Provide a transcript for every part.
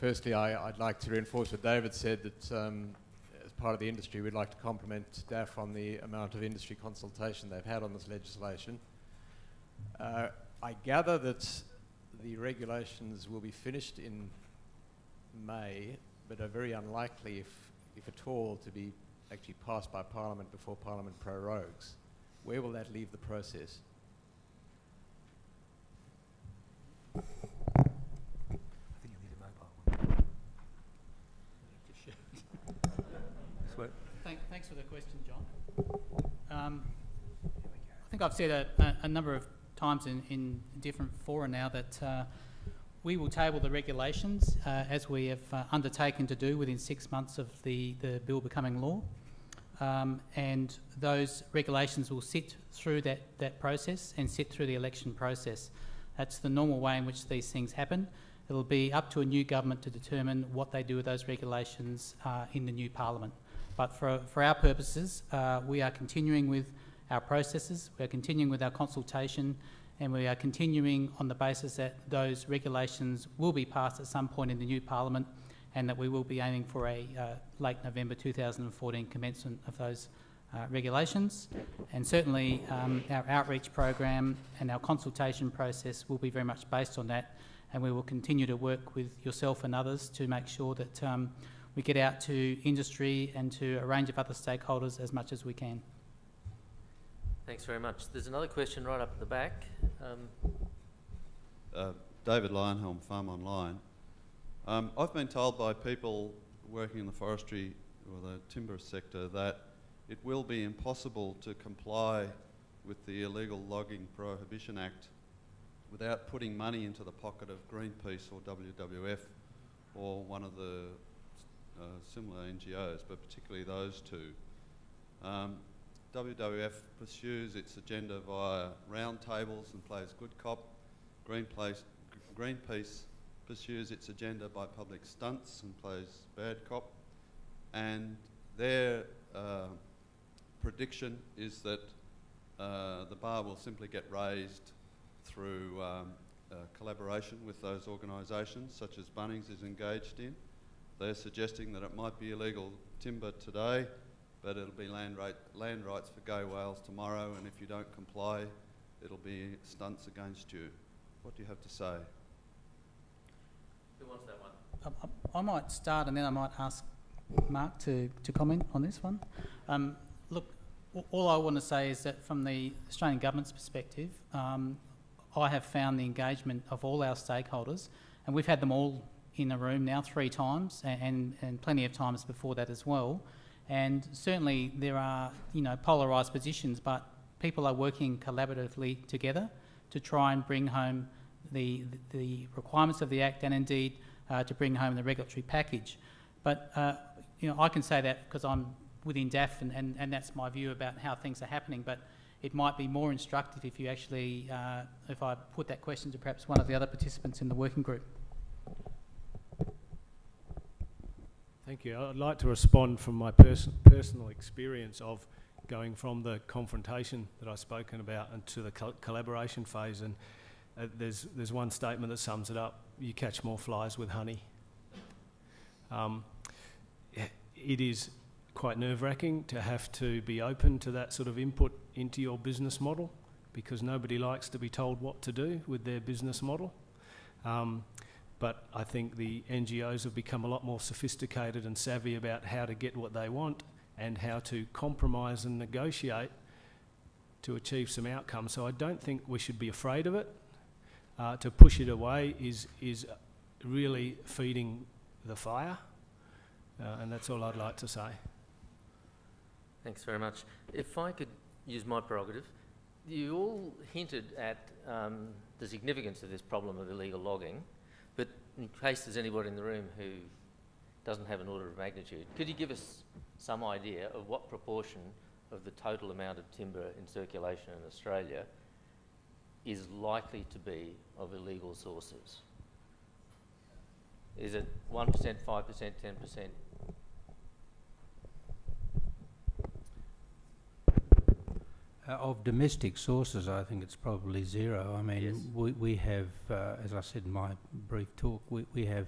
firstly, I, would like to reinforce what David said that um, as part of the industry, we'd like to compliment DAF on the amount of industry consultation they've had on this legislation. Uh, I gather that the regulations will be finished in May, but are very unlikely, if, if at all, to be actually passed by Parliament before Parliament prorogues. Where will that leave the process? Thank, thanks for the question, John. Um, I think I've said a, a, number of times in, in different fora now that uh, we will table the regulations uh, as we have uh, undertaken to do within six months of the, the bill becoming law. Um, and those regulations will sit through that, that process and sit through the election process. That's the normal way in which these things happen. It'll be up to a new government to determine what they do with those regulations uh, in the new parliament. But for, for our purposes, uh, we are continuing with our processes, we are continuing with our consultation, and we are continuing on the basis that those regulations will be passed at some point in the new parliament and that we will be aiming for a uh, late November 2014 commencement of those uh, regulations. And certainly um, our outreach program and our consultation process will be very much based on that and we will continue to work with yourself and others to make sure that um, we get out to industry and to a range of other stakeholders as much as we can. Thanks very much. There's another question right up at the back. Um, uh, David Leyonhjelm, Farm Online. Um, I've been told by people working in the forestry or the timber sector that it will be impossible to comply with the Illegal Logging Prohibition Act without putting money into the pocket of Greenpeace or WWF or one of the uh, similar NGOs, but particularly those two. Um, WWF pursues its agenda via roundtables and plays good cop. Greenpeace, Greenpeace pursues its agenda by public stunts and plays bad cop. And their uh, prediction is that uh, the bar will simply get raised through um, uh, collaboration with those organisations, such as Bunnings is engaged in. They're suggesting that it might be illegal timber today, but it'll be land, rate, land rights for gay whales tomorrow, and if you don't comply, it'll be stunts against you. What do you have to say? Who wants that one? I, I, I might start and then I might ask Mark to, to comment on this one. Um, look, all I want to say is that from the Australian Government's perspective, um, I have found the engagement of all our stakeholders, and we've had them all in the room now three times and, and, and plenty of times before that as well. And certainly there are, you know, polarised positions, but people are working collaboratively together to try and bring home the, the requirements of the Act and indeed uh, to bring home the regulatory package. But, uh, you know, I can say that because I'm within DAF and, and, and that's my view about how things are happening, but it might be more instructive if you actually, uh, if I put that question to perhaps one of the other participants in the working group. Thank you. I'd like to respond from my pers personal experience of going from the confrontation that I've spoken about into the co collaboration phase. And uh, there's, there's one statement that sums it up. You catch more flies with honey. Um, it is quite nerve-wracking to have to be open to that sort of input into your business model because nobody likes to be told what to do with their business model. Um, but I think the NGOs have become a lot more sophisticated and savvy about how to get what they want and how to compromise and negotiate to achieve some outcomes. So I don't think we should be afraid of it. Uh, to push it away is, is really feeding the fire, uh, and that's all I'd like to say. Thanks very much. If I could use my prerogative, you all hinted at um, the significance of this problem of illegal logging in case there's anybody in the room who doesn't have an order of magnitude, could you give us some idea of what proportion of the total amount of timber in circulation in Australia is likely to be of illegal sources? Is it 1%, 5%, 10%? Uh, of domestic sources, I think it's probably zero. I mean, yes. we, we have, uh, as I said in my brief talk, we, we have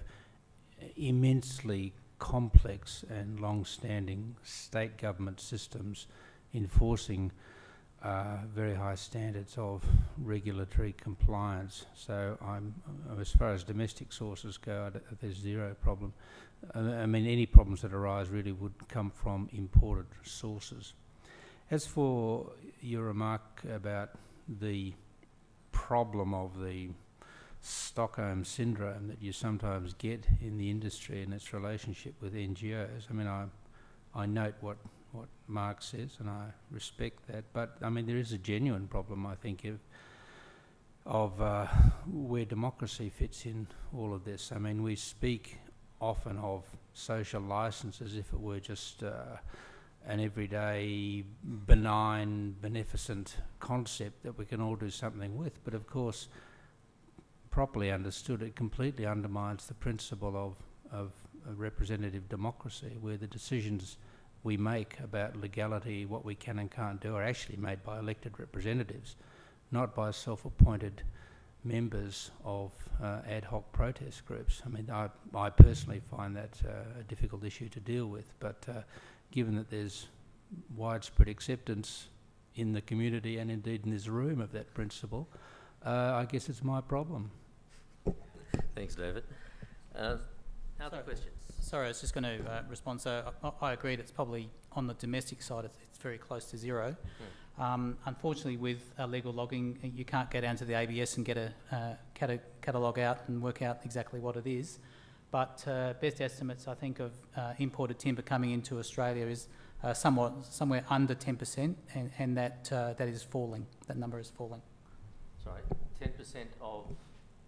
immensely complex and long-standing state government systems enforcing uh, very high standards of regulatory compliance. So I'm, uh, as far as domestic sources go, I d- there's zero problem. Uh, I mean, any problems that arise really would come from imported sources. As for your remark about the problem of the Stockholm syndrome that you sometimes get in the industry and its relationship with NGOs, I mean, I, I note what, what Mark says and I respect that, but I mean, there is a genuine problem, I think, of, of uh, where democracy fits in all of this. I mean, we speak often of social license as if it were just uh, an everyday, benign, beneficent concept that we can all do something with. But of course, properly understood, it completely undermines the principle of, of representative democracy, where the decisions we make about legality, what we can and can't do, are actually made by elected representatives, not by self-appointed members of uh, ad hoc protest groups. I mean, I, I personally find that uh, a difficult issue to deal with, but uh, given that there's widespread acceptance in the community and indeed in this room of that principle, uh, I guess it's my problem. Thanks, David. Uh, other Sorry. questions? Sorry, I was just going to uh, respond. So I, I agree that it's probably on the domestic side, it's, it's very close to zero. Um, unfortunately, with illegal logging, uh, you can't go down to the ABS and get a uh, cata- catalogue out and work out exactly what it is. But uh, best estimates, I think, of uh, imported timber coming into Australia is uh, somewhat somewhere under 10%, and, and that uh, that is falling. That number is falling. Sorry, 10% of,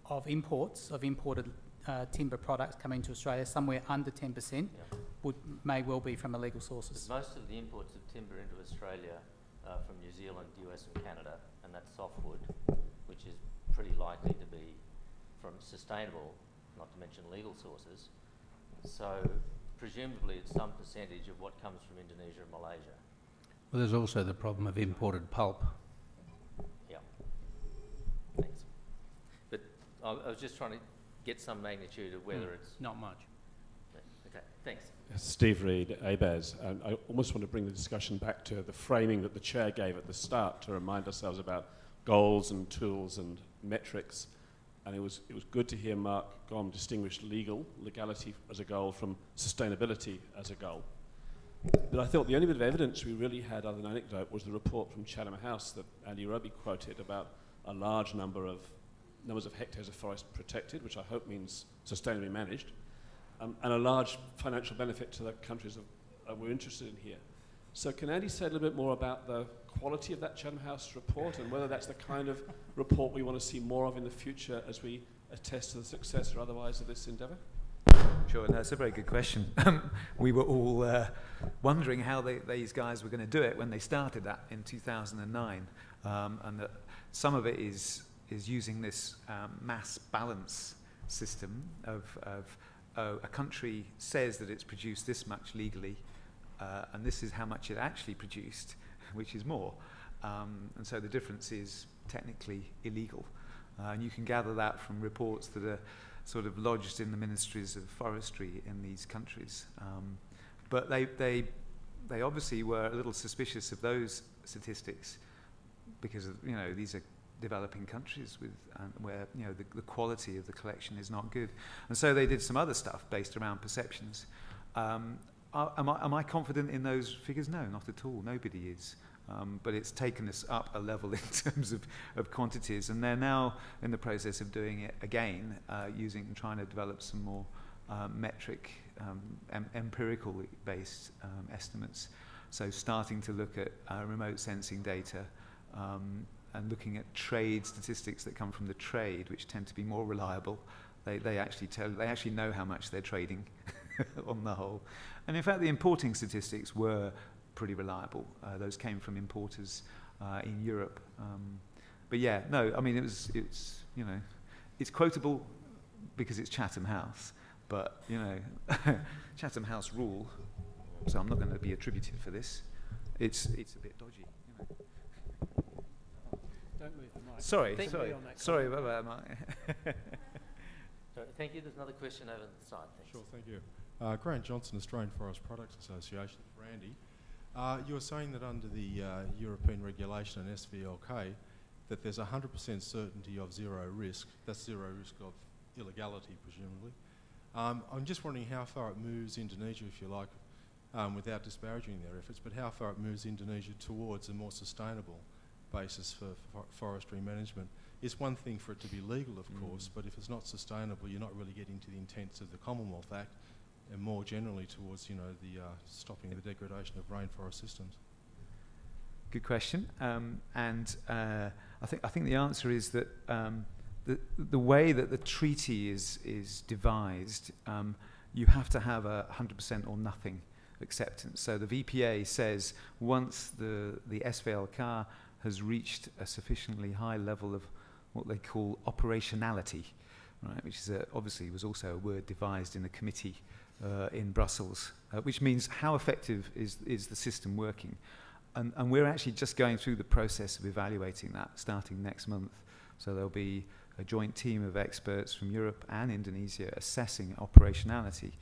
Of imports of imported uh, timber products coming to Australia, somewhere under 10% yeah. would may well be from illegal But sources. most of the imports of timber into Australia are from New Zealand, US and Canada, and that's softwood, which is pretty likely to be from sustainable, not to mention legal sources. So presumably it's some percentage of what comes from Indonesia and Malaysia. Well, there's also the problem of imported pulp. Yeah. Thanks. But I, I was just trying to get some magnitude of whether Mm. it's, Not much. Okay, thanks. Steve Reed, ABAS. I almost want to bring the discussion back to the framing that the chair gave at the start to remind ourselves about goals and tools and metrics. And it was, it was good to hear Mark Gom distinguish legal, legality as a goal, from sustainability as a goal. But I thought the only bit of evidence we really had, other than anecdote, was the report from Chatham House that Andy Roby quoted about a large number of numbers of hectares of forest protected, which I hope means sustainably managed, um, and a large financial benefit to the countries that we're interested in here. So can Andy say a little bit more about the quality of that Chatham House report and whether that's the kind of report we want to see more of in the future as we attest to the success or otherwise of this endeavour? Sure, no, it's a very good question. Um, we were all uh, wondering how they, these guys were going to do it when they started that in 2009, um, and that some of it is is using this um, mass balance system of, of oh, a country says that it's produced this much legally, uh, and this is how much it actually produced, which is more, um, and so the difference is technically illegal, uh, and you can gather that from reports that are sort of lodged in the ministries of forestry in these countries. Um, but they, they, they obviously were a little suspicious of those statistics because of, you know these are developing countries with uh, where you know the, the quality of the collection is not good, and so they did some other stuff based around perceptions. Um, are, am, I, am I confident in those figures? No, not at all. Nobody is. Um, but it's taken us up a level in terms of, of quantities, and they're now in the process of doing it again, uh, using trying to develop some more um, metric, um, em- empirical based um, estimates. So, starting to look at uh, remote sensing data um, and looking at trade statistics that come from the trade, which tend to be more reliable. They, they actually tell they actually know how much they're trading on the whole, and in fact, the importing statistics were pretty reliable. Uh, those came from importers uh, in Europe. Um, but yeah, no, I mean it was it's you know it's quotable because it's Chatham House, but you know Chatham House rule. So I'm not going to be attributed for this. It's it's a bit dodgy. You know. Don't move the mic. Sorry, Think- sorry, sorry about that, Mark. So, thank you. There's another question over the side. Thanks. Sure, thank you. Uh, Grant Johnson, Australian Forest Products Association, for Andy. Uh, you were saying that under the uh, European regulation and SVLK, that there's 100% certainty of zero risk. That's zero risk of illegality, presumably. Um, I'm just wondering how far it moves Indonesia, if you like, um, without disparaging their efforts, but how far it moves Indonesia towards a more sustainable basis for, for forestry management. It's one thing for it to be legal, of Mm. course, but if it's not sustainable, you're not really getting to the intents of the Commonwealth Act and more generally towards, you know, the uh, stopping the degradation of rainforest systems. Good question. Um, and uh, I think I think the answer is that um, the the way that the treaty is is devised, um, you have to have a 100% or nothing acceptance. So the VPA says once the the SVLK has reached a sufficiently high level of what they call operationality, right, which is a, obviously was also a word devised in a committee uh, in Brussels, uh, which means how effective is is the system working. And, and we're actually just going through the process of evaluating that starting next month. So there'll be a joint team of experts from Europe and Indonesia assessing operationality.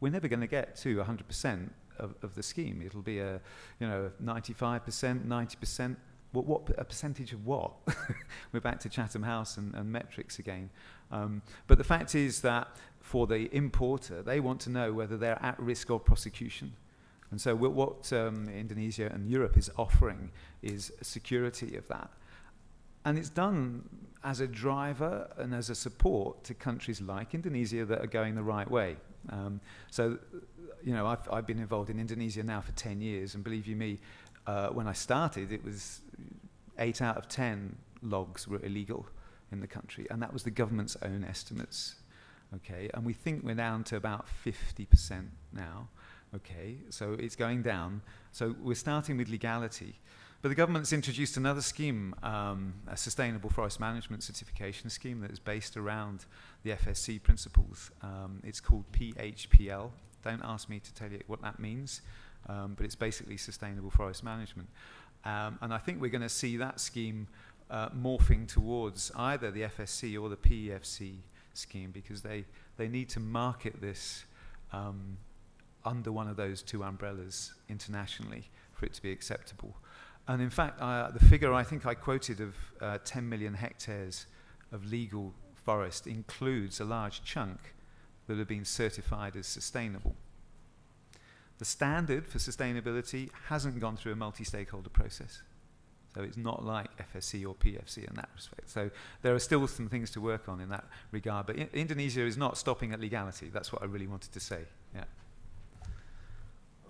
We're never going to get to 100% of, of the scheme. It'll be a, you know, 95%, 90%. What, what a percentage of what? We're back to Chatham House and, and metrics again. Um, but the fact is that for the importer, they want to know whether they're at risk of prosecution. And so what um, Indonesia and Europe is offering is security of that. And it's done as a driver and as a support to countries like Indonesia that are going the right way. Um, so, you know, I've, I've been involved in Indonesia now for 10 years, and believe you me, uh, when I started, it was eight out of 10 logs were illegal in the country, and that was the government's own estimates. Okay, and we think we're down to about 50% now. Okay, so it's going down. So we're starting with legality. But the government's introduced another scheme, um, a sustainable forest management certification scheme that is based around the FSC principles. Um, it's called PHPL. Don't ask me to tell you what that means, um, but it's basically sustainable forest management. Um, and I think we're going to see that scheme uh, morphing towards either the FSC or the PEFC scheme because they, they need to market this um, under one of those two umbrellas internationally for it to be acceptable. And in fact, the figure I think I quoted of uh, 10 million hectares of legal forest includes a large chunk that have been certified as sustainable. The standard for sustainability hasn't gone through a multi-stakeholder process. So it's not like FSC or PFC in that respect. So there are still some things to work on in that regard. But I Indonesia is not stopping at legality. That's what I really wanted to say. Yeah.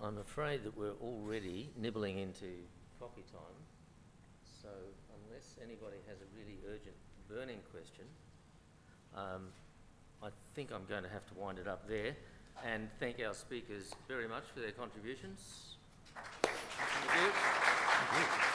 I'm afraid that we're already nibbling into coffee time. So unless anybody has a really urgent burning question, um, I think I'm going to have to wind it up there and thank our speakers very much for their contributions. Thank you.